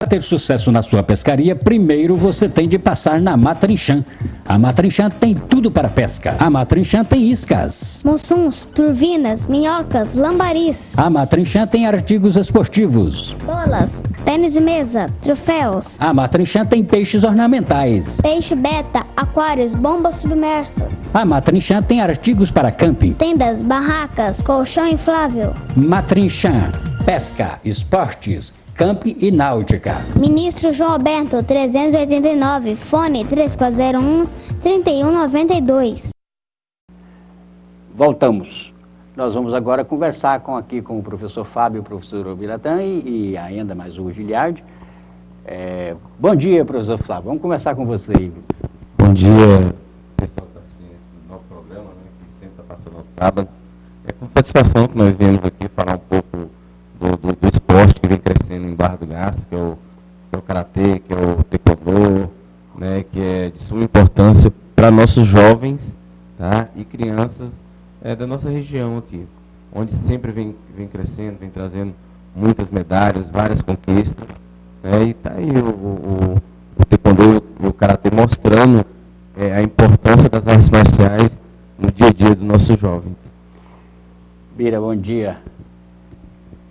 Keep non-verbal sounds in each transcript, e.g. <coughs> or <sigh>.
Para ter sucesso na sua pescaria, primeiro você tem de passar na Matrinchan. A Matrinchan tem tudo para pesca. A Matrinchan tem iscas. Monsuns, turvinas, minhocas, lambaris. A Matrinchan tem artigos esportivos. Bolas, tênis de mesa, troféus. A Matrinchan tem peixes ornamentais. Peixe beta, aquários, bombas submersas. A Matrinchan tem artigos para camping. Tendas, barracas, colchão inflável. Matrinchan, pesca, esportes, camping e náutica. Ministro João Alberto, 389, fone 3401 3192. Voltamos. Nós vamos agora conversar com, aqui com o professor Fábio, o professor Obiratã e, e ainda mais o Giliardi. É, bom dia, professor Fábio. Vamos conversar com você. Bom dia, pessoal da ciência do nosso programa, né, que sempre está passando aos sábados. É com satisfação que nós viemos aqui falar um pouco vem crescendo em Barra do Garça, que é o, que é o Karatê, que é o Taekwondo, né, que é de suma importância para nossos jovens tá, e crianças é, da nossa região aqui, onde sempre vem, vem crescendo, vem trazendo muitas medalhas, várias conquistas. Né, e está aí o, o, o Taekwondo e o Karatê mostrando é, a importância das artes marciais no dia a dia dos nossos jovens. Bira, bom dia.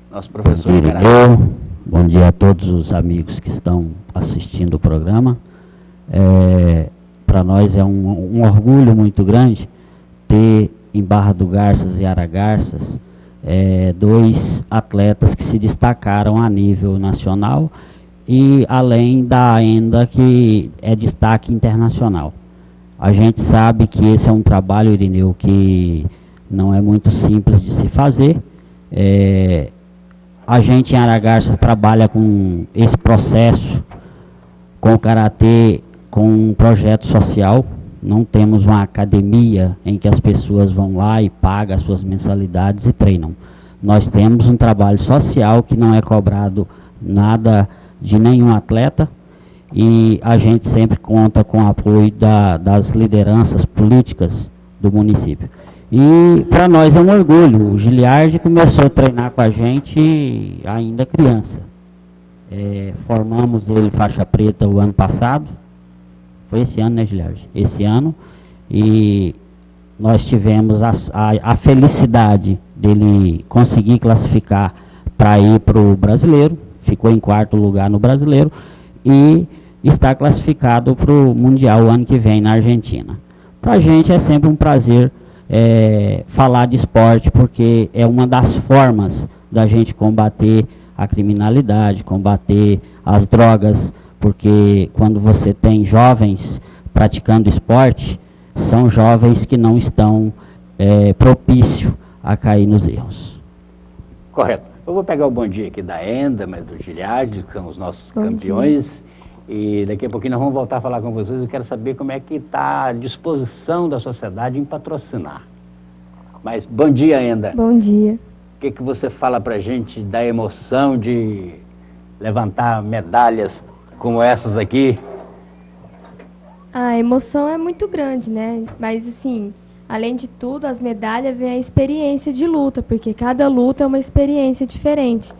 Nosso professor Bom dia, bom dia a todos os amigos que estão assistindo o programa. É, Para nós é um, um, orgulho muito grande ter em Barra do Garças e Aragarças é, dois atletas que se destacaram a nível nacional e além da ainda que é destaque internacional. A gente sabe que esse é um trabalho, Irineu, que não é muito simples de se fazer. É, a gente em Aragarças trabalha com esse processo, com o Karatê, com um projeto social. Não temos uma academia em que as pessoas vão lá e pagam as suas mensalidades e treinam. Nós temos um trabalho social que não é cobrado nada de nenhum atleta, e a gente sempre conta com o apoio da, das lideranças políticas do município. E para nós é um orgulho, o Giliardi começou a treinar com a gente ainda criança. É, formamos ele faixa preta o ano passado, foi esse ano, né Giliardi? Esse ano, e nós tivemos a, a, a felicidade dele conseguir classificar para ir para o brasileiro, ficou em quarto lugar no brasileiro, e está classificado para o Mundial o ano que vem na Argentina. Para a gente é sempre um prazer é, falar de esporte, porque é uma das formas da gente combater a criminalidade, combater as drogas, porque quando você tem jovens praticando esporte, são jovens que não estão é, propícios a cair nos erros. Correto. Eu vou pegar o bom dia aqui da Enda, mas do Giliard, que são os nossos bom campeões. Dia. E daqui a pouquinho nós vamos voltar a falar com vocês. Eu quero saber como é que está a disposição da sociedade em patrocinar. Mas bom dia ainda. Bom dia. O que, que você fala para gente da emoção de levantar medalhas como essas aqui? A emoção é muito grande, né? Mas assim, Além de tudo, as medalhas vem a experiência de luta, porque cada luta é uma experiência diferente.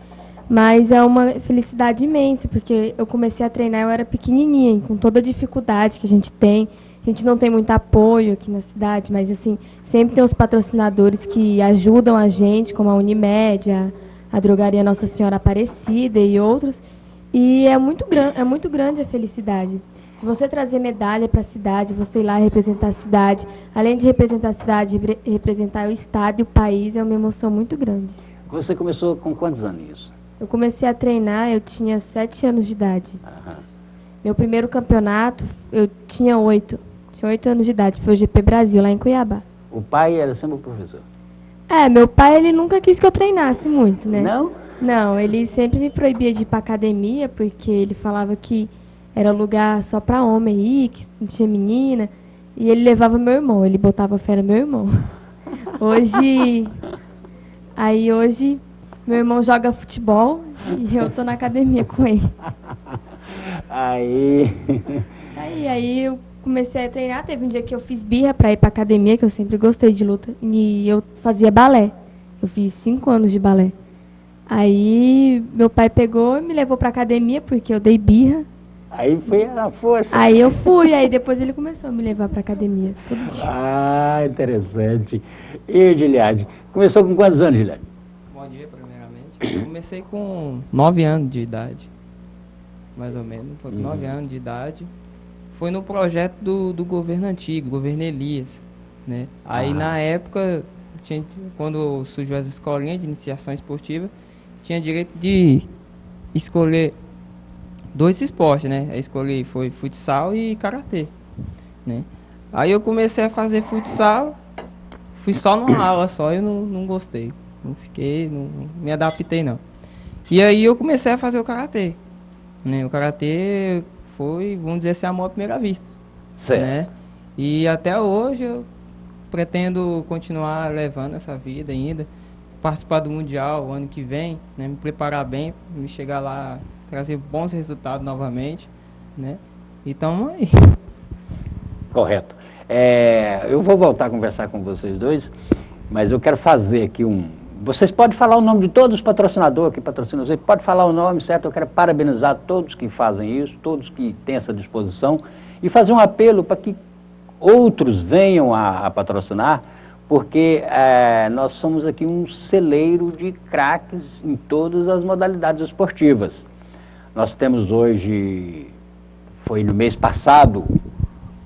Mas é uma felicidade imensa, porque eu comecei a treinar, eu era pequenininha, com toda a dificuldade que a gente tem. A gente não tem muito apoio aqui na cidade, mas assim, sempre tem os patrocinadores que ajudam a gente, como a Unimed, a, a Drogaria Nossa Senhora Aparecida e outros. E é muito, é muito grande a felicidade. Se você trazer medalha para a cidade, você ir lá representar a cidade, além de representar a cidade, representar o estado e o país, é uma emoção muito grande. Você começou com quantos anos isso? Eu comecei a treinar, eu tinha sete anos de idade. Aham. Meu primeiro campeonato, eu tinha oito. Tinha oito anos de idade, foi o GP Brasil, lá em Cuiabá. O pai era sempre o professor? É, meu pai, ele nunca quis que eu treinasse muito, né? Não? Não, ele sempre me proibia de ir para academia, porque ele falava que era lugar só para homem ir, que não tinha menina. E ele levava meu irmão, ele botava fé no meu irmão. <laughs> Hoje, aí hoje, meu irmão joga futebol e eu tô na academia com ele. <laughs> Aí... Aí, aí eu comecei a treinar, teve um dia que eu fiz birra para ir para academia, que eu sempre gostei de luta, e eu fazia balé. Eu fiz cinco anos de balé. Aí meu pai pegou e me levou pra academia, porque eu dei birra. Aí foi a força. Aí eu fui, aí depois ele começou a me levar pra academia todo dia. Ah, interessante. E Giliade? Começou com quantos anos, Giliade? Eu comecei com 9 anos de idade, mais ou menos. Foi com 9 Uhum. anos de idade. Foi no projeto do, do governo antigo, governo Elias. Né? Aí Ah. na época, tinha, quando surgiu as escolinhas de iniciação esportiva, tinha direito de escolher dois esportes, né? Aí escolhi foi futsal e karatê, né? Aí eu comecei a fazer futsal, fui só numa aula só, eu não, não gostei. Não fiquei, não, me adaptei não. E aí eu comecei a fazer o karatê. Né? O karatê foi, vamos dizer assim, amor à primeira vista. Certo. Né? E até hoje eu pretendo continuar levando essa vida ainda, participar do Mundial o ano que vem, né? me preparar bem, me chegar lá, trazer bons resultados novamente. Né? Então aí. Correto. É, eu vou voltar a conversar com vocês dois, mas eu quero fazer aqui um. Vocês podem falar o nome de todos os patrocinadores que patrocinam vocês, pode falar o nome, certo? Eu quero parabenizar todos que fazem isso, todos que têm essa disposição, e fazer um apelo para que outros venham a, a patrocinar, porque é, nós somos aqui um celeiro de craques em todas as modalidades esportivas. Nós temos hoje, foi no mês passado,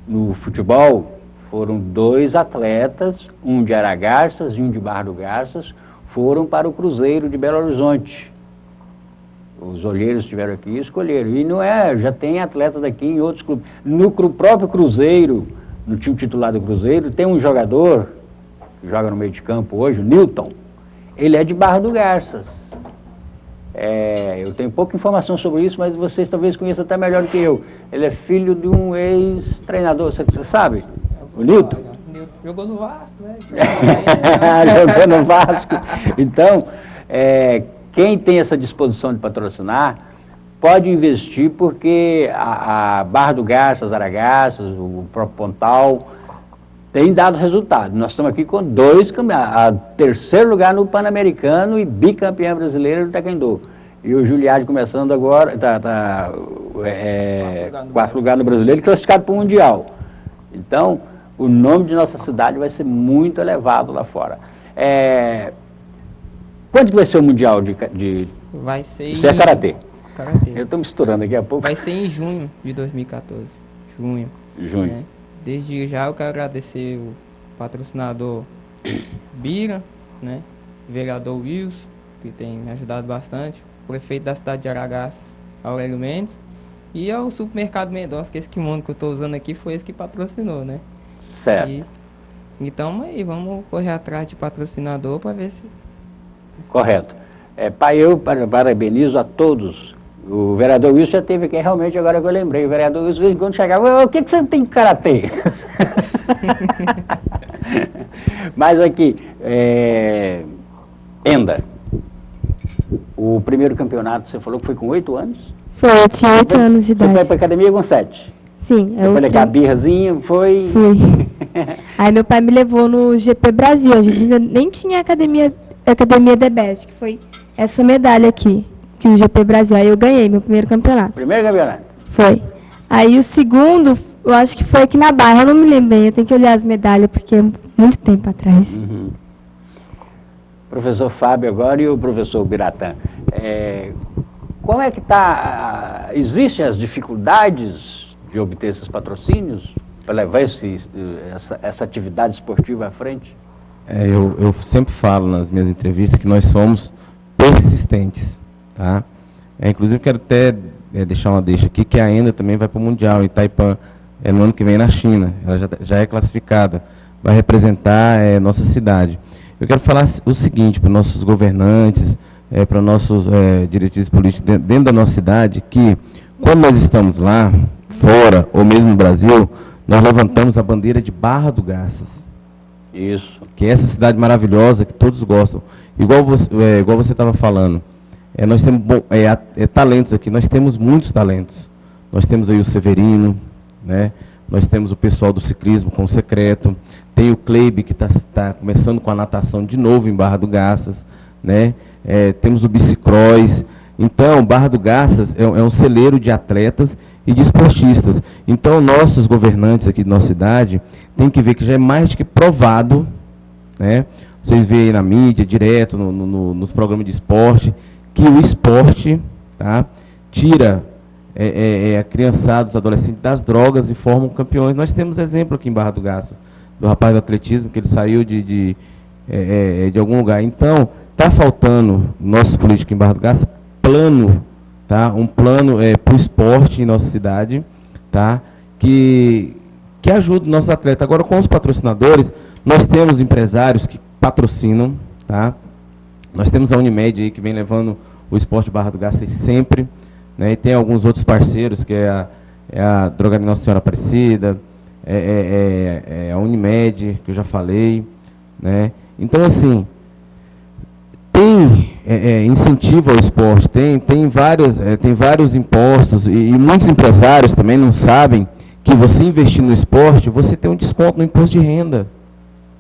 no futebol, foram dois atletas, um de Aragarças e um de Barra do Garças, foram para o Cruzeiro de Belo Horizonte. Os olheiros estiveram aqui e escolheram. E não é, já tem atletas daqui em outros clubes. No próprio Cruzeiro, no time titular do Cruzeiro, tem um jogador que joga no meio de campo hoje, o Newton. Ele é de Barra do Garças. É, eu tenho pouca informação sobre isso, mas vocês talvez conheçam até melhor do que eu. Ele é filho de um ex-treinador, você, você sabe? O Newton? Jogou no Vasco, né? <laughs> Jogou no Vasco. Então, é, quem tem essa disposição de patrocinar, pode investir, porque a, a Barra do Garças, Aragaças, o próprio Pontal, tem dado resultado. Nós estamos aqui com dois campeonatos, a terceiro lugar no Pan-Americano e bicampeã brasileira do Taekwondo. E o Juliade começando agora, tá, tá, é, Quarto lugar no quarto lugar no brasileiro, e classificado para o Mundial. Então, o nome de nossa cidade vai ser muito elevado lá fora. É, quando que vai ser o Mundial de... de Vai ser. isso é Karatê. Karatê. Eu estou misturando aqui a pouco. Vai ser em junho de 2014. Junho. Junho. né? Desde já eu quero agradecer o patrocinador <coughs> Bira, né? O vereador Wilson, que tem me ajudado bastante, o prefeito da cidade de Aragaças, Aurélio Mendes, e ao supermercado Mendonça, que esse kimono que eu estou usando aqui foi esse que patrocinou, né? Certo. E, então aí, vamos correr atrás de patrocinador para ver se. Correto. É, pai, eu para- parabenizo a todos. O vereador Wilson já teve aqui, realmente, agora que eu lembrei. O vereador Wilson, quando chegava, "Ô, o que, que você tem de karatê? <laughs> <laughs> Mas aqui, é, Enda, o primeiro campeonato, você falou que foi com oito anos? Foi, eu tinha 8 anos de Você foi idade. para academia com sete? Sim, eu Foi birrazinha, foi... fui. <laughs> Aí meu pai me levou no GP Brasil. A gente ainda nem tinha academia, academia The Best, que foi essa medalha aqui, que o GP Brasil. Aí eu ganhei meu primeiro campeonato. Primeiro campeonato. Foi. Aí o segundo, eu acho que foi aqui na Barra, eu não me lembro bem, eu tenho que olhar as medalhas, porque é muito tempo atrás. Uhum. Professor Fábio agora e o professor Biratã. É, como é que está? Existem as dificuldades de obter esses patrocínios para levar esse, essa, essa atividade esportiva à frente? É, eu, eu sempre falo nas minhas entrevistas que nós somos persistentes, tá? É, inclusive quero até é, deixar uma deixa aqui que a Enda também vai para o Mundial em é, no ano que vem na China. Ela já, já é classificada, vai representar é, nossa cidade. Eu quero falar o seguinte para nossos governantes, é, para nossos é, diretrizes políticos dentro da nossa cidade, que quando nós estamos lá, fora ou mesmo no Brasil, nós levantamos a bandeira de Barra do Garças Isso. que é essa cidade maravilhosa que todos gostam. Igual você é, igual você estava falando, é, nós temos bom, é, é, talentos aqui, nós temos muitos talentos. Nós temos aí o Severino, né? nós temos o pessoal do ciclismo com o secreto, tem o Kleib que está começando com a natação de novo em Barra do Garças, né? é, temos o bicicross. Então, Barra do Garças é, é um celeiro de atletas e de esportistas. Então, nossos governantes aqui de nossa cidade têm que ver que já é mais do que provado, né? vocês veem aí na mídia, direto, no, no, nos programas de esporte, que o esporte tá, tira é, é, é, a criançada, os adolescentes das drogas e formam campeões. Nós temos exemplo aqui em Barra do Garças, do rapaz do atletismo, que ele saiu de, de, é, é de algum lugar. Então, está faltando, nossos políticos em Barra do Garças, plano, tá? um plano é, para o esporte em nossa cidade, tá? que, que ajude nossos atletas. Agora, com os patrocinadores, nós temos empresários que patrocinam, tá? Nós temos a Unimed aí que vem levando o esporte Barra do Garças sempre, né? E tem alguns outros parceiros, que é a, é a Drogaria Nossa Senhora Aparecida, é, é, é, é, a Unimed, que eu já falei, né? Então, assim, tem é, é, incentivo ao esporte, tem, tem, vários, é, tem vários impostos, e, e, muitos empresários também não sabem que você investir no esporte, você tem um desconto no imposto de renda.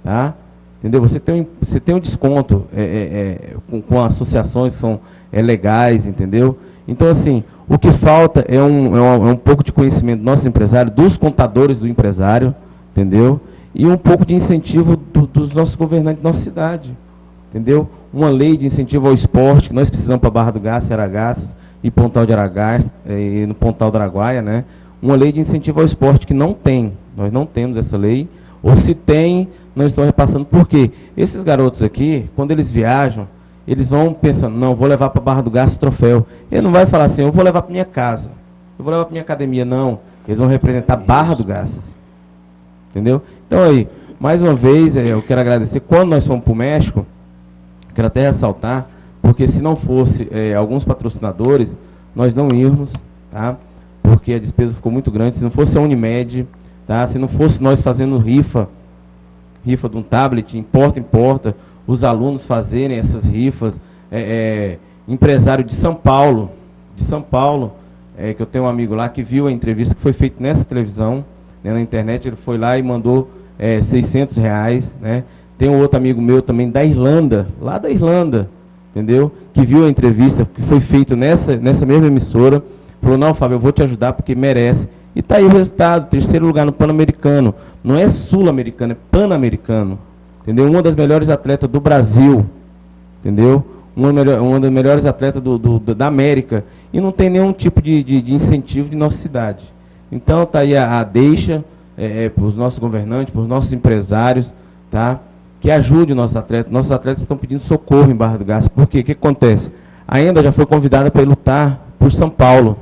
Tá? Entendeu? Você tem, você tem um desconto é, é, é, com, com, associações que são legais, entendeu? Então, assim, o que falta é um, um, é um pouco de conhecimento dos nossos empresários, dos contadores do empresário, entendeu? E um pouco de incentivo do, dos nossos governantes da nossa cidade, entendeu? Uma lei de incentivo ao esporte, que nós precisamos para Barra do Garça, Aragaças e Pontal de Aragás, é, e no Pontal do Araguaia, né? Uma lei de incentivo ao esporte que não tem, nós não temos essa lei, ou se tem, não estão repassando. Por quê? Esses garotos aqui, quando eles viajam, eles vão pensando, não, vou levar para Barra do Gasto troféu. Ele não vai falar assim, eu vou levar para minha casa, eu vou levar para minha academia, não. Eles vão representar Barra do Gastas. Entendeu? Então aí, mais uma vez, eh, eu quero agradecer. Quando nós fomos para o México, quero até ressaltar, porque se não fosse é, alguns patrocinadores, nós não íamos, tá? porque a despesa ficou muito grande. Se não fosse a Unimed, tá? se não fosse nós fazendo rifa, rifa de um tablet, em porta em porta, os alunos fazerem essas rifas. É, é, empresário de São Paulo, de São Paulo, é, que eu tenho um amigo lá que viu a entrevista que foi feita nessa televisão, né, na internet, ele foi lá e mandou é, 600 reais. Né? Tem um outro amigo meu também da Irlanda, lá da Irlanda, entendeu? Que viu a entrevista que foi feita nessa, nessa mesma emissora, falou, não, Fábio, eu vou te ajudar porque merece. E está aí o resultado, terceiro lugar no Pan-Americano. Não é sul-americano, é pan-americano. Entendeu? Uma das melhores atletas do Brasil. Entendeu? Uma, melhor, uma das melhores atletas do, do, da América. E não tem nenhum tipo de, de, de incentivo de nossa cidade. Então está aí a, a deixa é, é, para os nossos governantes, para os nossos empresários, tá? Que ajude os nossos atletas. Nossos atletas estão pedindo socorro em Barra do Gás. Por quê? O que acontece? A Enda já foi convidada para lutar por São Paulo.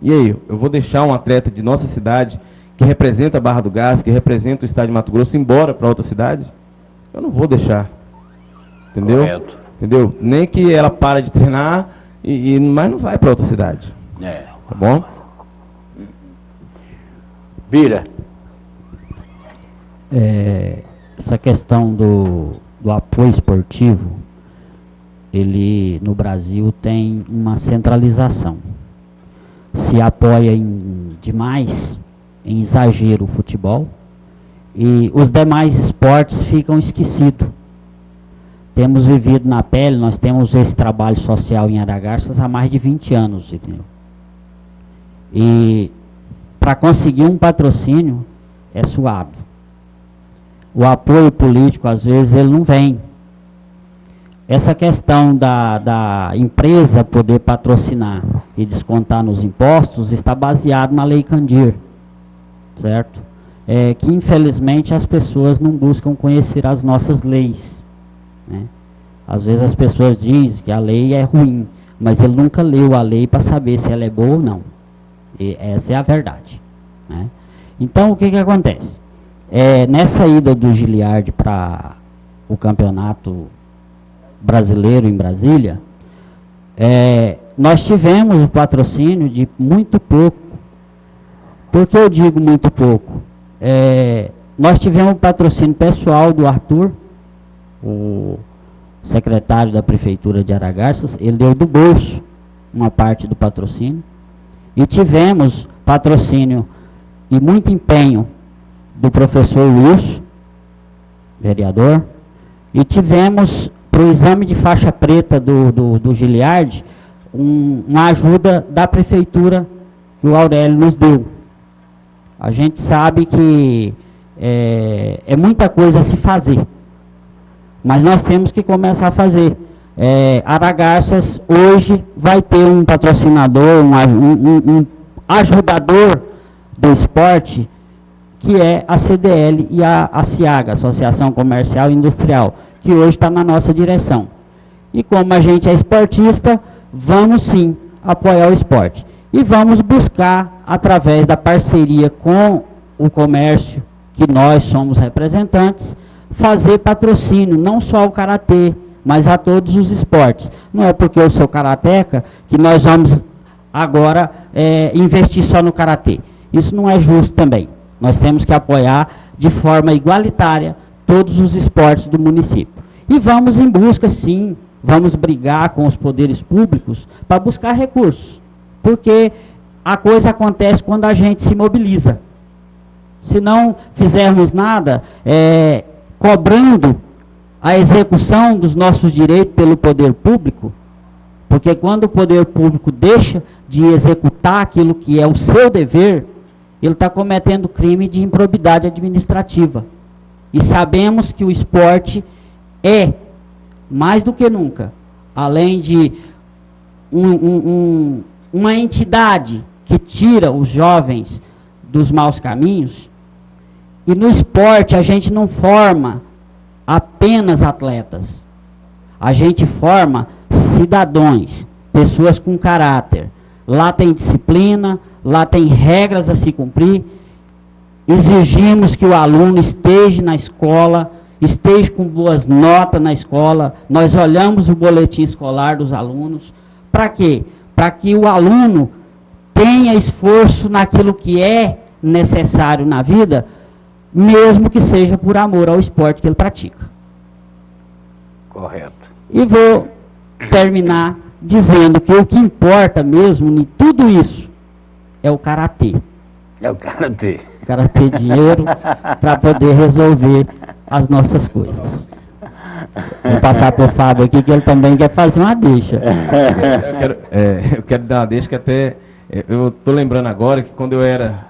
E aí, eu vou deixar um atleta de nossa cidade, que representa a Barra do Gás, que representa o estado de Mato Grosso, embora para outra cidade? Eu não vou deixar. Entendeu? Correto. Entendeu? Nem que ela para de treinar, e, e mas não vai para outra cidade. É. Tá bom? Vira. É, essa questão do, do apoio esportivo, ele no Brasil tem uma centralização se apoia em demais, em exagero o futebol, e os demais esportes ficam esquecidos. Temos vivido na pele, nós temos esse trabalho social em Aragarças há mais de 20 anos, entendeu? E para conseguir um patrocínio é suado. O apoio político, às vezes, ele não vem. Essa questão da, da empresa poder patrocinar e descontar nos impostos está baseado na Lei Candir, certo? É, que infelizmente as pessoas não buscam conhecer as nossas leis. Né? Às vezes as pessoas dizem que a lei é ruim, mas ele nunca leu a lei para saber se ela é boa ou não. E essa é a verdade. Né? Então o que, que acontece? É, nessa ida do Giliard para o campeonato brasileiro em Brasília, é, nós tivemos o patrocínio de muito pouco. Por que eu digo muito pouco? É, nós tivemos o patrocínio pessoal do Arthur, o secretário da Prefeitura de Aragarças, ele deu do bolso uma parte do patrocínio. E tivemos patrocínio e muito empenho do professor Wilson, vereador, e tivemos para o exame de faixa preta do, do, do Giliard, um, uma ajuda da prefeitura que o Aurélio nos deu. A gente sabe que é, é muita coisa a se fazer, mas nós temos que começar a fazer. É, Aragarças hoje vai ter um patrocinador, um, um, um ajudador do esporte, que é a CDL e a, a CIAGA, Associação Comercial e Industrial que hoje está na nossa direção. E como a gente é esportista, vamos sim apoiar o esporte. E vamos buscar, através da parceria com o comércio, que nós somos representantes, fazer patrocínio, não só ao Karatê, mas a todos os esportes. Não é porque eu sou karateca que nós vamos agora é, investir só no Karatê. Isso não é justo também. Nós temos que apoiar de forma igualitária todos os esportes do município. E vamos em busca, sim, vamos brigar com os poderes públicos para buscar recursos. Porque a coisa acontece quando a gente se mobiliza. Se não fizermos nada, é, cobrando a execução dos nossos direitos pelo poder público, porque quando o poder público deixa de executar aquilo que é o seu dever, ele está cometendo crime de improbidade administrativa. E sabemos que o esporte é, mais do que nunca, além de um, um, um, uma entidade que tira os jovens dos maus caminhos, e no esporte a gente não forma apenas atletas. A gente forma cidadãos, pessoas com caráter. Lá tem disciplina, lá tem regras a se cumprir, exigimos que o aluno esteja na escola, esteja com boas notas na escola, nós olhamos o boletim escolar dos alunos. Para quê? Para que o aluno tenha esforço naquilo que é necessário na vida, mesmo que seja por amor ao esporte que ele pratica. Correto. E vou terminar dizendo que o que importa mesmo em tudo isso é o karatê. É o karatê o cara ter dinheiro para poder resolver as nossas coisas. Vou passar para o Fábio aqui, que ele também quer fazer uma deixa. Eu quero, é, eu quero dar uma deixa que até. É, eu estou lembrando agora que quando eu era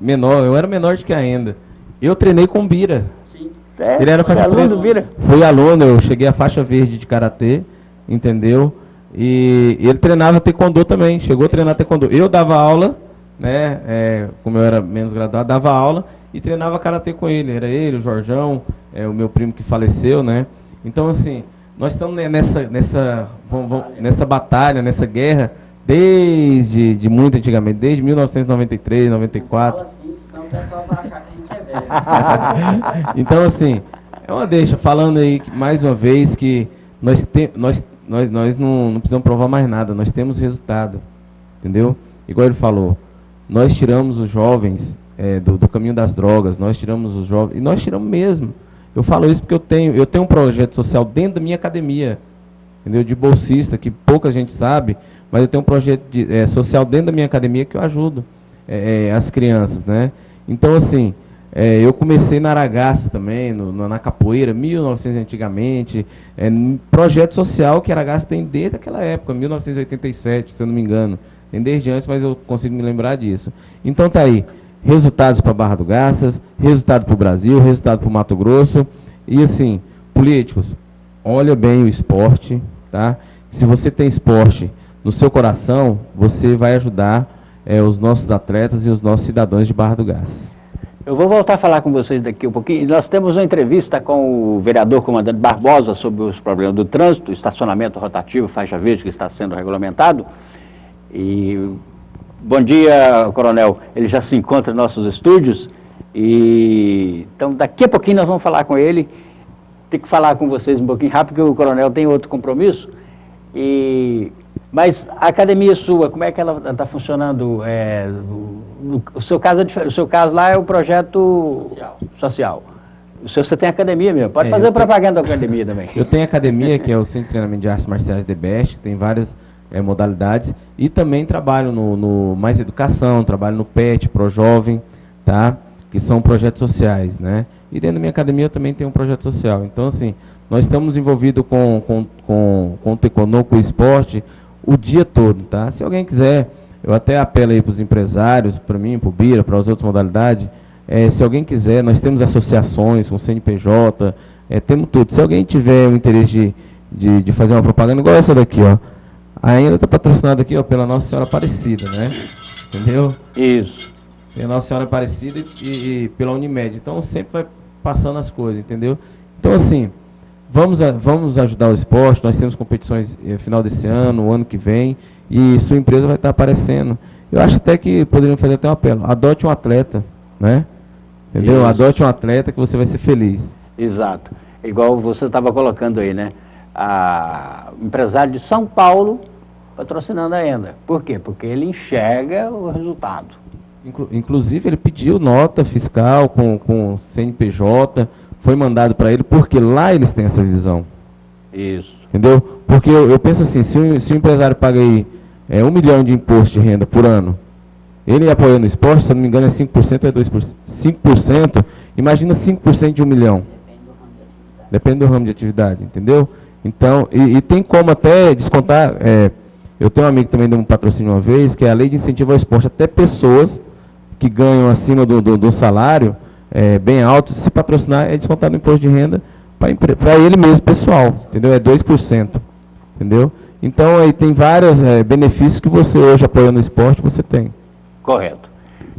menor, eu era menor de que ainda, eu treinei com Bira. Sim. É, ele era faixa aluno do Bira? Fui aluno, eu cheguei à faixa verde de karatê, entendeu? E ele treinava taekwondo também, chegou a treinar taekwondo. Eu dava aula né, é, como eu era menos graduado, dava aula e treinava karatê com ele. Era ele, o Jorjão, é, o meu primo que faleceu, né? Então, assim, nós estamos nessa, nessa, vamos, vamos, nessa batalha, nessa guerra, desde de muito antigamente, desde 1993, 94. Assim, senão o pessoal vai achar que a gente é velho. <laughs> então, assim, é uma deixa, falando aí mais uma vez que nós, te, nós, nós, nós não, não precisamos provar mais nada, nós temos resultado, entendeu? Igual ele falou, nós tiramos os jovens é, do, do, caminho das drogas, nós tiramos os jovens, e nós tiramos mesmo. Eu falo isso porque eu tenho, eu tenho um projeto social dentro da minha academia, entendeu? de bolsista, que pouca gente sabe, mas eu tenho um projeto de, é, social dentro da minha academia que eu ajudo é, é as crianças. Né? Então, assim, é, eu comecei na Aragaça também, no, na capoeira, 1900 antigamente, é, projeto social que Aragaça tem desde aquela época, 1987, se eu não me engano. Tem desde antes, mas eu consigo me lembrar disso. Então tá aí, resultados para Barra do Garças, resultado para o Brasil, resultado para o Mato Grosso. E assim, políticos, olha bem o esporte, tá? Se você tem esporte no seu coração, você vai ajudar é, os nossos atletas e os nossos cidadãos de Barra do Garças. Eu vou voltar a falar com vocês daqui um pouquinho. Nós temos uma entrevista com o vereador comandante Barbosa sobre os problemas do trânsito, estacionamento rotativo, faixa verde que está sendo regulamentado. E bom dia, coronel. Ele já se encontra em nossos estúdios. E então daqui a pouquinho nós vamos falar com ele. Tem que falar com vocês um pouquinho rápido, porque o coronel tem outro compromisso. E mas a academia sua, como é que ela está funcionando? É, o, o, seu caso é o seu caso lá é o projeto social. social. O seu você tem academia mesmo. Pode é, fazer propaganda tenho, da academia também. Eu tenho academia, que é o Centro de Treinamento de Artes Marciais de Best, tem várias é, modalidades. E também trabalho no, no, Mais Educação, trabalho no PET, Pro Jovem, tá? que são projetos sociais. Né? E dentro da minha academia eu também tenho um projeto social. Então, assim, Nós estamos envolvidos com, com, com, com o Teconô, com o esporte, o dia todo, tá? Se alguém quiser, eu até apelo aí para os empresários, para mim, para o Bira, para as outras modalidades, é, se alguém quiser, nós temos associações com CNPJ, é, temos tudo. Se alguém tiver o interesse de, de, de, fazer uma propaganda, igual essa daqui, ó, ainda está patrocinada aqui ó, pela Nossa Senhora Aparecida, né? Entendeu? Isso. Pela Nossa Senhora Aparecida e, e pela Unimed. Então sempre vai passando as coisas, entendeu? Então assim, vamos, a, vamos ajudar o esporte, nós temos competições no eh, final desse ano, ano que vem, e sua empresa vai estar aparecendo. Eu acho até que poderíamos fazer até um apelo. Adote um atleta, né? Entendeu? Isso. Adote um atleta que você vai ser feliz. Exato. Igual você estava colocando aí, né? A empresário de São Paulo patrocinando a Enda. Por quê? Porque ele enxerga o resultado. Inclu inclusive, ele pediu nota fiscal com, com CNPJ, foi mandado para ele, porque lá eles têm essa visão. Isso. Entendeu? Porque eu, eu penso assim, se o, se o empresário paga aí é, um milhão de imposto de renda por ano, ele apoiando o esporte, se eu não me engano, é 5% ou é 2%. 5%, imagina 5% de um milhão. Depende do ramo de atividade, entendeu? Então, e, e tem como até descontar, é, eu tenho um amigo que também deu um patrocínio uma vez, que é a lei de incentivo ao esporte, até pessoas que ganham acima do, do, do salário, é, bem alto, se patrocinar é descontado no imposto de renda para ele mesmo, pessoal, entendeu? É 2%, entendeu? Então, aí tem vários é, benefícios que você hoje apoiando o esporte, você tem. Correto.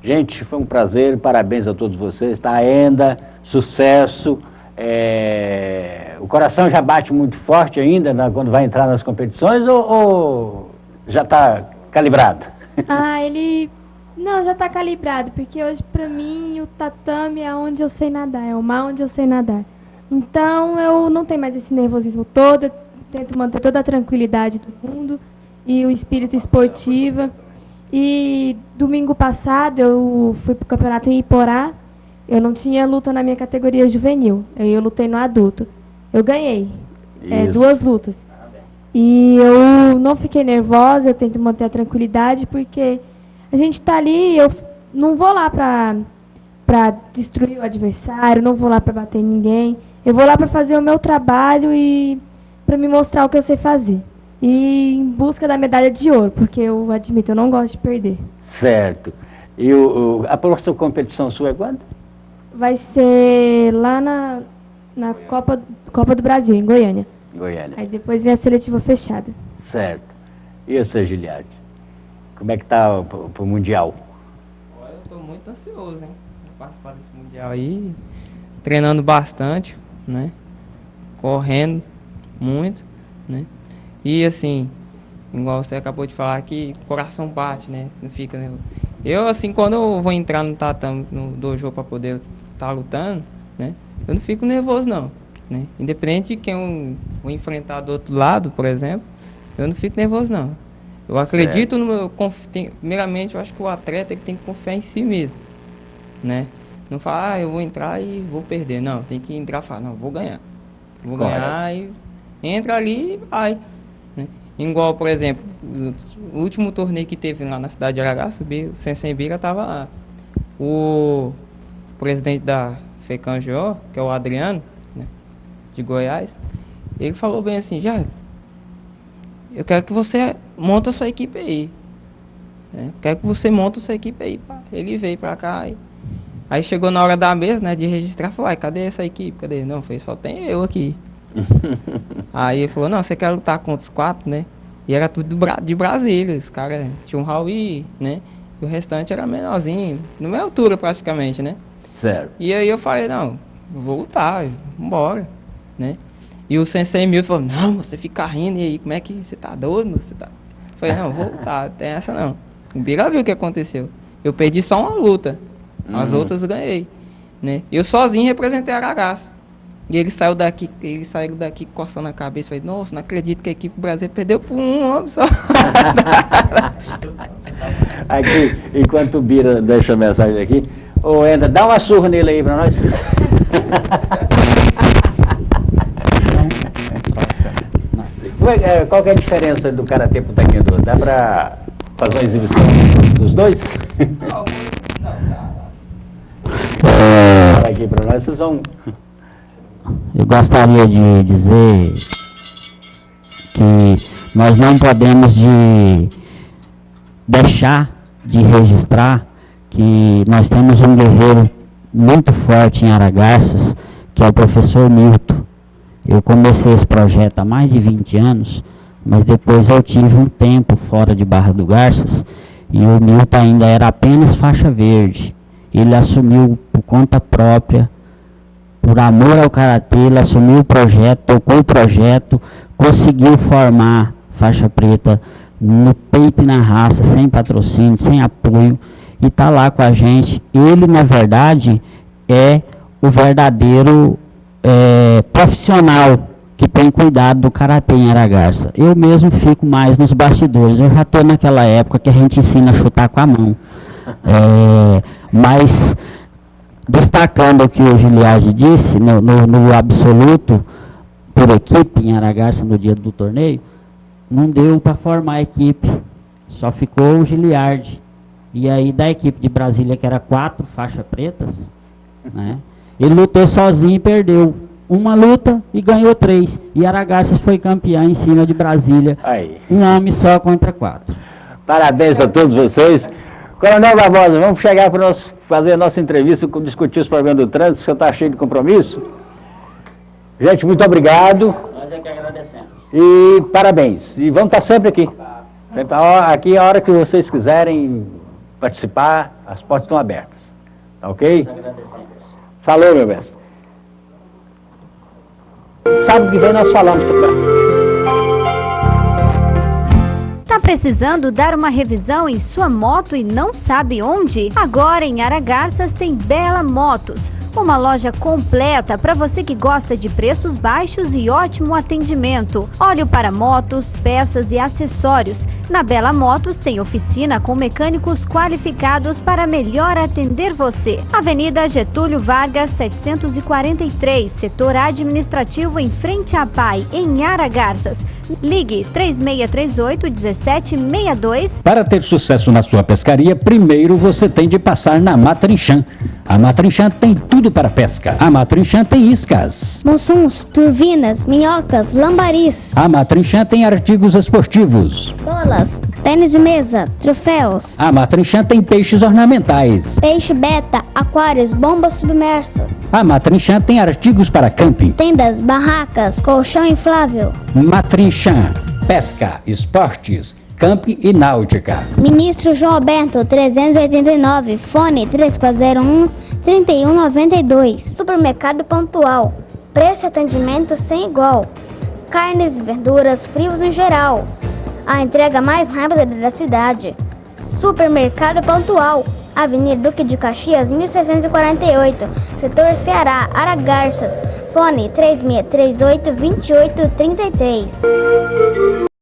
Gente, foi um prazer, parabéns a todos vocês, tá? Ainda, sucesso. É... O coração já bate muito forte ainda né, quando vai entrar nas competições ou, ou já está calibrado? Ah, ele. Não, já está calibrado, porque hoje para mim o tatame é onde eu sei nadar, é o mar onde eu sei nadar. Então eu não tenho mais esse nervosismo todo, eu tento manter toda a tranquilidade do mundo e o espírito esportivo. E domingo passado eu fui para o campeonato em Iporá. Eu não tinha luta na minha categoria juvenil. Eu, eu lutei no adulto. Eu ganhei. É, duas lutas. E eu não fiquei nervosa, eu tento manter a tranquilidade, porque a gente está ali, eu não vou lá para destruir o adversário, não vou lá para bater ninguém. Eu vou lá para fazer o meu trabalho e para me mostrar o que eu sei fazer e em busca da medalha de ouro, porque eu admito, eu não gosto de perder. Certo. E o, a próxima competição sua é quando? Vai ser lá na, na Copa, Copa do Brasil, em Goiânia. Goiânia. Aí depois vem a seletiva fechada. Certo. E você, Giliade? Como é que tá o, o Mundial? Olha, eu estou muito ansioso, hein? Participar desse Mundial aí, treinando bastante, né? Correndo muito, né? E assim, igual você acabou de falar que coração bate, né? Não fica, né? Eu, assim, quando eu vou entrar no tatame, no dojo para poder estar tá lutando, né? Eu não fico nervoso, não. Né? Independente de quem eu vou enfrentar do outro lado, por exemplo, eu não fico nervoso, não. Eu certo. acredito no meu... Tem, primeiramente, eu acho que o atleta ele tem que confiar em si mesmo, né? Não falar, ah, eu vou entrar e vou perder. Não, tem que entrar e falar, não, vou ganhar. Vou Correto. ganhar e entra ali e vai. Igual, por exemplo, o último torneio que teve lá na cidade de Arará, subiu, o Sensei Bira estava lá. O presidente da FECANGO, que é o Adriano, né, de Goiás, ele falou bem assim, já, eu quero que você monte a sua equipe aí. Né, quero que você monte a sua equipe aí. Pá. Ele veio para cá. E... Aí chegou na hora da mesa, né, de registrar, falou, cadê essa equipe? Cadê? Não, foi, só tem eu aqui. <laughs> Aí ele falou, não, você quer lutar contra os quatro, né? E era tudo de Brasília, os caras tinham um Raul, né? E o restante era menorzinho, na minha altura praticamente, né? Certo. E aí eu falei, não, vou lutar, vambora, né? E o Sensei Milton falou, não, você fica rindo, e aí, como é que você tá doido? Você tá... Eu falei, não, vou lutar, tem essa não. O Bira viu o que aconteceu. Eu perdi só uma luta, as uhum. outras ganhei, né? Eu sozinho representei Aragaço. E ele saiu daqui, ele saiu daqui coçando a cabeça, falei, nossa, não acredito que a equipe brasileira perdeu por um homem só. <laughs> aqui, enquanto o Bira deixa a mensagem aqui, ô Enda, dá uma surra nele aí pra nós. <laughs> qual é a diferença do Karatê pro Taekwondo? Dá pra fazer uma exibição dos dois? Não, não, dá. Fala aqui pra nós, vocês vão... eu gostaria de dizer que nós não podemos de deixar de registrar que nós temos um guerreiro muito forte em Aragarças, que é o professor Milton. Eu comecei esse projeto há mais de 20 anos, mas depois eu tive um tempo fora de Barra do Garças e o Milton ainda era apenas faixa verde. Ele assumiu por conta própria, por amor ao Karatê, ele assumiu o projeto, tocou o projeto, conseguiu formar faixa preta no peito e na raça, sem patrocínio, sem apoio, e está lá com a gente. Ele, na verdade, é o verdadeiro é, profissional que tem cuidado do karatê em Aragarça. Eu mesmo fico mais nos bastidores. Eu já estou naquela época que a gente ensina a chutar com a mão. É, mas, destacando o que o Giliardi disse, no, no, no, absoluto, por equipe em Aragarça no dia do torneio, não deu para formar a equipe. Só ficou o Giliardi. E aí, da equipe de Brasília, que era quatro faixas pretas, né, ele lutou sozinho e perdeu uma luta e ganhou três. E Aragarças foi campeão em cima de Brasília. Aí. Um homem só contra quatro. Parabéns a todos vocês. Coronel Barbosa, vamos chegar para nós fazer a nossa entrevista, discutir os problemas do trânsito, o senhor está cheio de compromisso. Gente, muito obrigado. Nós é que agradecemos. E parabéns. E vamos estar sempre aqui. Aqui, a hora que vocês quiserem participar, as portas estão abertas. Ok? Nós agradecemos. Falou, meu mestre. Sábado que vem nós falamos. Tá precisando dar uma revisão em sua moto e não sabe onde? Agora em Aragarças tem Bela Motos uma loja completa para você que gosta de preços baixos e ótimo atendimento. Óleo para motos, peças e acessórios. Na Bela Motos tem oficina com mecânicos qualificados para melhor atender você. Avenida Getúlio Vargas, 743, setor administrativo em frente à PAI, em Aragarças. Ligue 3638 1762. Para ter sucesso na sua pescaria, primeiro você tem de passar na Matrinchan. A Matrinchan tem tudo para pesca. A Matrinchan tem iscas. Monsuns, turbinas, minhocas, lambaris. A Matrinchan tem artigos esportivos. Bolas, tênis de mesa, troféus. A Matrinchan tem peixes ornamentais. Peixe beta, aquários, bombas submersas. A Matrinchan tem artigos para camping. Tendas, barracas, colchão inflável. Matrinchan, pesca, esportes, camping e náutica. Ministro João Alberto, 389, fone 3401 3192. Supermercado Pontual, preço e atendimento sem igual. Carnes verduras, frios em geral. A entrega mais rápida da cidade. Supermercado Pontual, Avenida Duque de Caxias, 1648, Setor Ceará, Aragarças. Fone 3638 2833.